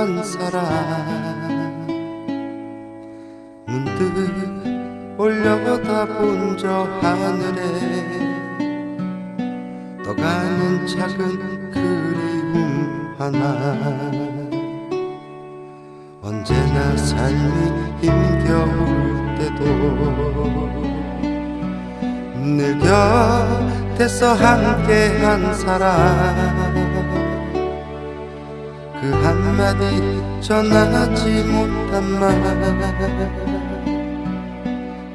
한 사람. 문득 올려다 본 저 하늘에 떠가는 작은 그리움 하나. 언제나 삶이 힘겨울 때도 늘 곁에서 함께한 사람 그 한마디 전하지 못한 말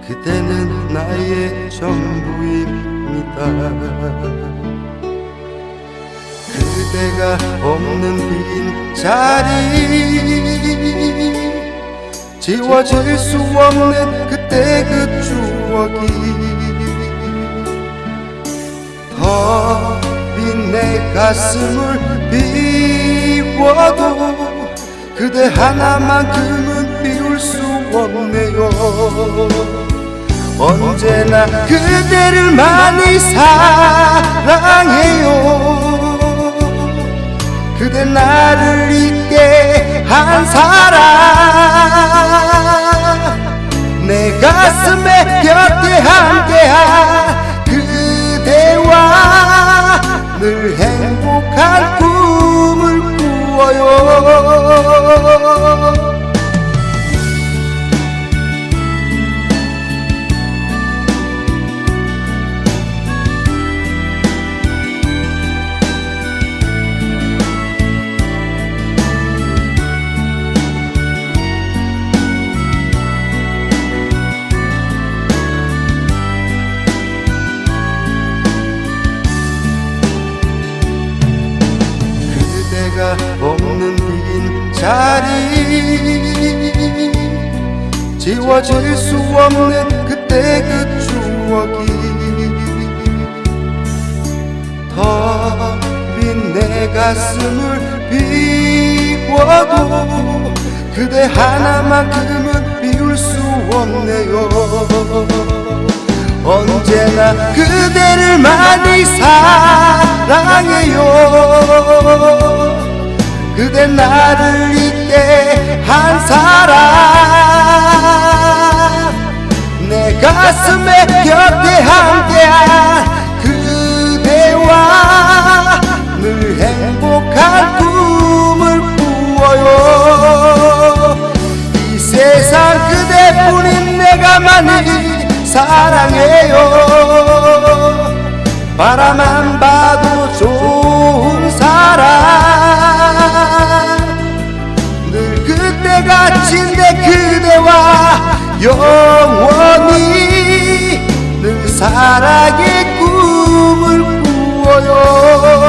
그대는 나의 전부입니다. 그대가 없는 빈 자리 지워질 수 없는 그때 그 추억이 더 빈 내 가슴을 비 워도 그대 하나만큼은 비울 수 없네요. 언제나 그대를 많이 사랑해요. 그대 나를 잊게 한 사람 내 가슴에 곁에 함께한 그대와 늘 꾸 자리 지워질 수 없는 그때 그 추억이 더빈 내 가슴을 비워도 그대 하나만큼은 비울 수 없네요. 언제나 그대를 많이 사랑해요. 그대 나를 가슴에 곁에 함께한 그대와 늘 행복한 꿈을 꾸어요. 이 세상 그대뿐인 내가 많이 사랑해요. 바라만 봐도 좋은 사람 늘 그때같이 내 그대와 영원히 늘 사랑의 꿈을 꾸어요.